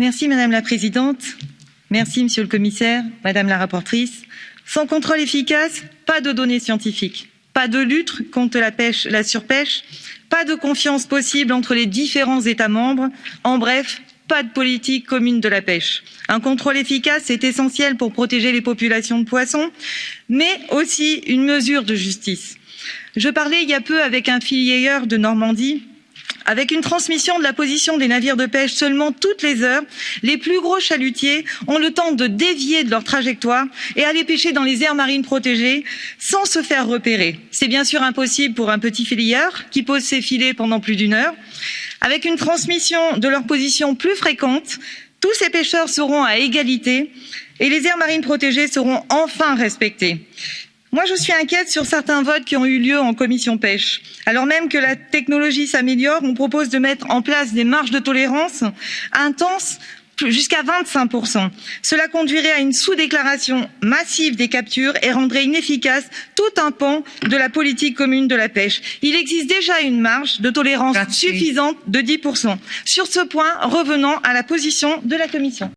Merci Madame la Présidente. Merci Monsieur le Commissaire, Madame la rapporteure. Sans contrôle efficace, pas de données scientifiques, pas de lutte contre la pêche, la surpêche, pas de confiance possible entre les différents États membres. En bref, pas de politique commune de la pêche. Un contrôle efficace est essentiel pour protéger les populations de poissons, mais aussi une mesure de justice. Je parlais il y a peu avec un filière de Normandie avec une transmission de la position des navires de pêche seulement toutes les heures, les plus gros chalutiers ont le temps de dévier de leur trajectoire et aller pêcher dans les aires marines protégées sans se faire repérer. C'est bien sûr impossible pour un petit filière qui pose ses filets pendant plus d'une heure. Avec une transmission de leur position plus fréquente, tous ces pêcheurs seront à égalité et les aires marines protégées seront enfin respectées. Moi, je suis inquiète sur certains votes qui ont eu lieu en commission pêche. Alors même que la technologie s'améliore, on propose de mettre en place des marges de tolérance intenses jusqu'à 25%. Cela conduirait à une sous-déclaration massive des captures et rendrait inefficace tout un pan de la politique commune de la pêche. Il existe déjà une marge de tolérance suffisante de 10%. Sur ce point, revenons à la position de la Commission.